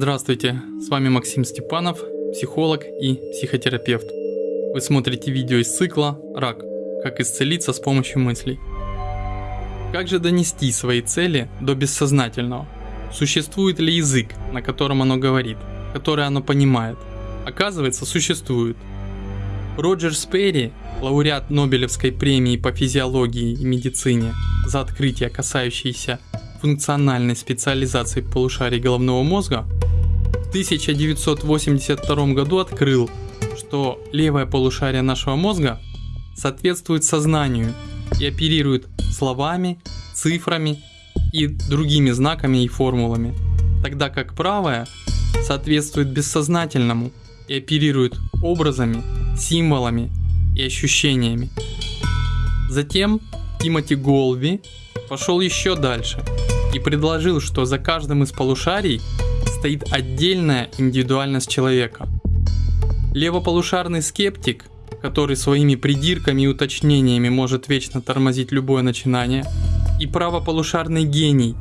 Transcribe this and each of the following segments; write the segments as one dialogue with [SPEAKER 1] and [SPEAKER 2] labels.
[SPEAKER 1] Здравствуйте, с вами Максим Степанов, психолог и психотерапевт. Вы смотрите видео из цикла «Рак. Как исцелиться с помощью мыслей». Как же донести свои цели до бессознательного? Существует ли язык, на котором оно говорит, который оно понимает? Оказывается, существует. Роджер Сперри, лауреат Нобелевской премии по физиологии и медицине за открытия, касающиеся функциональной специализации полушарий головного мозга, в 1982 году открыл, что левое полушарие нашего мозга соответствует сознанию и оперирует словами, цифрами и другими знаками и формулами, тогда как правое соответствует бессознательному и оперирует образами, символами и ощущениями. Затем Тимоти Голви пошел еще дальше и предложил, что за каждым из полушарий стоит отдельная индивидуальность человека. Левополушарный скептик, который своими придирками и уточнениями может вечно тормозить любое начинание, и правополушарный гений,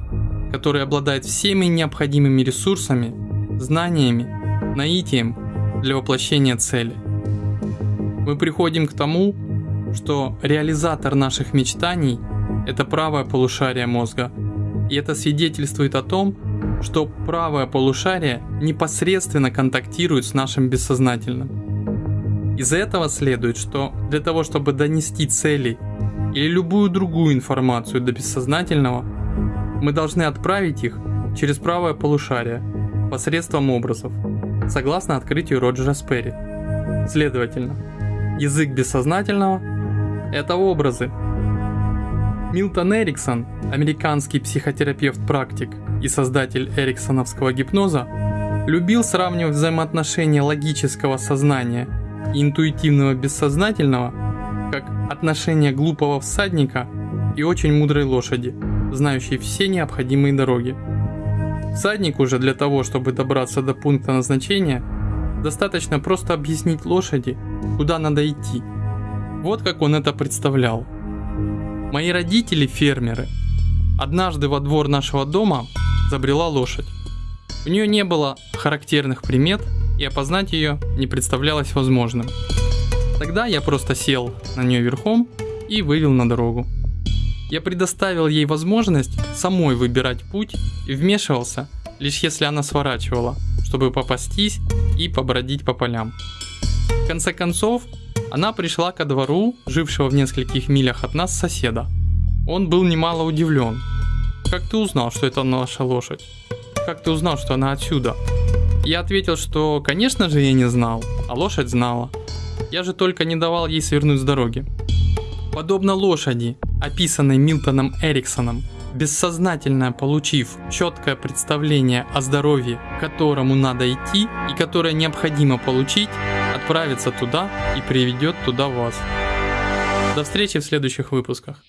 [SPEAKER 1] который обладает всеми необходимыми ресурсами, знаниями, наитием для воплощения цели. Мы приходим к тому, что реализатор наших мечтаний – это правое полушарие мозга, и это свидетельствует о том, что правое полушарие непосредственно контактирует с нашим бессознательным. Из этого следует, что для того, чтобы донести цели или любую другую информацию до бессознательного, мы должны отправить их через правое полушарие посредством образов, согласно открытию Роджера Сперри. Следовательно, язык бессознательного – это образы. Милтон Эриксон, американский психотерапевт-практик и создатель эриксоновского гипноза, любил сравнивать взаимоотношения логического сознания и интуитивного бессознательного как отношения глупого всадника и очень мудрой лошади, знающей все необходимые дороги. Всаднику же для того, чтобы добраться до пункта назначения, достаточно просто объяснить лошади, куда надо идти. Вот как он это представлял. Мои родители фермеры. Однажды во двор нашего дома забрела лошадь. У нее не было характерных примет, и опознать ее не представлялось возможным. Тогда я просто сел на нее верхом и вывел на дорогу. Я предоставил ей возможность самой выбирать путь и вмешивался, лишь если она сворачивала, чтобы попастись и побродить по полям. В конце концов, она пришла ко двору, жившего в нескольких милях от нас соседа. Он был немало удивлен. «Как ты узнал, что это наша лошадь? Как ты узнал, что она отсюда?» Я ответил, что, конечно же, я не знал, а лошадь знала. Я же только не давал ей свернуть с дороги. Подобно лошади, описанной Милтоном Эриксоном, бессознательно получив четкое представление о здоровье, к которому надо идти и которое необходимо получить, отправится туда и приведет туда вас. До встречи в следующих выпусках.